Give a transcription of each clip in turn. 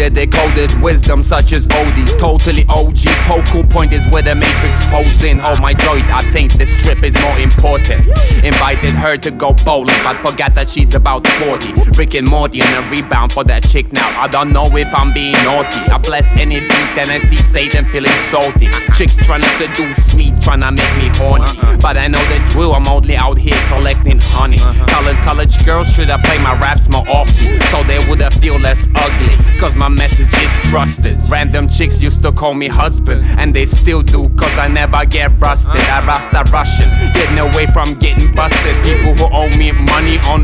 Coded, decoded wisdom such as oldies. Totally OG. Focal point is where the matrix folds in. Oh my joy, I think this trip is more important. Invited her to go bowling, but forgot that she's about 40. Rick and Morty and a rebound for that chick now. I don't know if I'm being naughty. I bless any beat, then I see Satan feeling salty. Chicks trying to seduce me, trying to make me horny. Uh-huh. But I know the drill, I'm only out here collecting honey. Uh-huh. College, college girls should have played my raps more often, so they feel less ugly. Cause my message is trusted. Random chicks used to call me husband, and they still do, cause I never get rusted. I rasta Russian, getting away from getting busted. People who owe me money on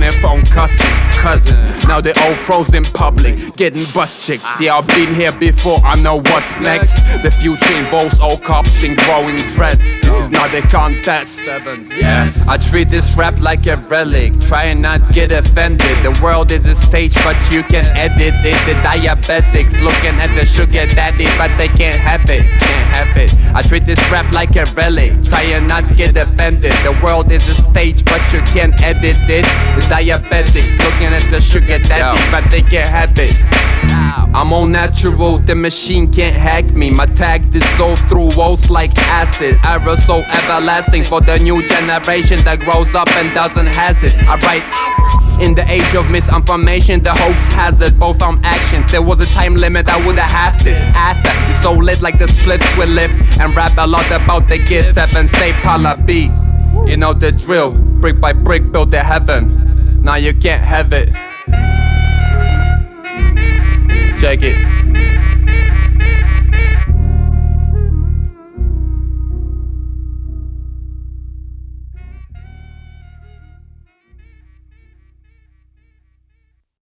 Now they all frozen public, getting bus chicks. See, I've been here before, I know what's next. The future involves all cops and growing dreads. This is not a contest. Yes. I treat this rap like a relic, try and not get offended. The world is a stage, but you can edit it. The diabetics looking at the sugar daddy, but they can't have it. Can't have it. I treat this rap like a relic, try and not get offended. The world is a stage, but you can't edit it. The diabetics looking at the sugar daddy, but they can't have it. I'm all natural, the machine can't hack me. My tag dissolve through walls like acid. Aerosol everlasting for the new generation that grows up and doesn't has it. I write in the age of misinformation, the hoax hazard, both on actions. There was a time limit, I would have halved it. After, it's so lit like the splits will lift. And rap a lot about the kids, seven state pala beat. You know the drill, brick by brick, build the heaven. Now you can't have it. Check it.